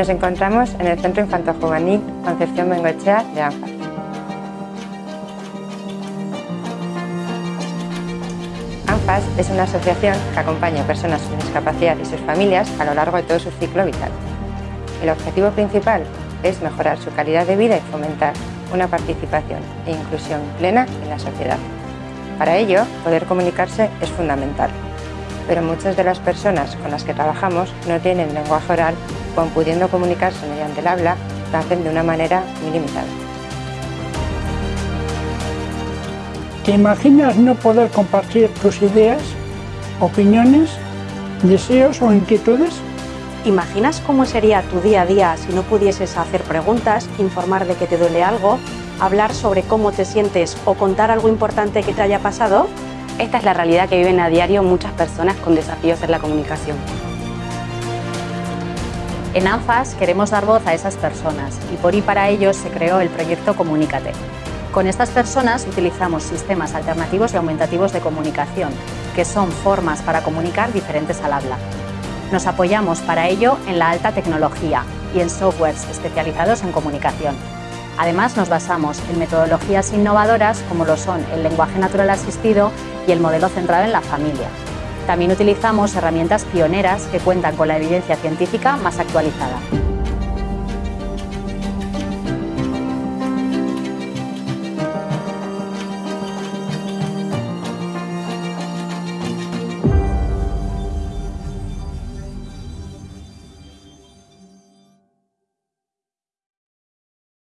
Nos encontramos en el Centro Infanto Juvenil Concepción Bengoechea de ANFAS. ANFAS es una asociación que acompaña a personas con discapacidad y sus familias a lo largo de todo su ciclo vital. El objetivo principal es mejorar su calidad de vida y fomentar una participación e inclusión plena en la sociedad. Para ello, poder comunicarse es fundamental, pero muchas de las personas con las que trabajamos no tienen lenguaje oral o pudiendo comunicarse mediante el habla, lo hacen de una manera muy limitada. ¿Te imaginas no poder compartir tus ideas, opiniones, deseos o inquietudes? ¿Imaginas cómo sería tu día a día si no pudieses hacer preguntas, informar de que te duele algo, hablar sobre cómo te sientes o contar algo importante que te haya pasado? Esta es la realidad que viven a diario muchas personas con desafíos en la comunicación. En ANFAS queremos dar voz a esas personas y por y para ello se creó el proyecto Comunícate. Con estas personas utilizamos sistemas alternativos y aumentativos de comunicación, que son formas para comunicar diferentes al habla. Nos apoyamos para ello en la alta tecnología y en softwares especializados en comunicación. Además, nos basamos en metodologías innovadoras como lo son el lenguaje natural asistido y el modelo centrado en la familia. También utilizamos herramientas pioneras que cuentan con la evidencia científica más actualizada.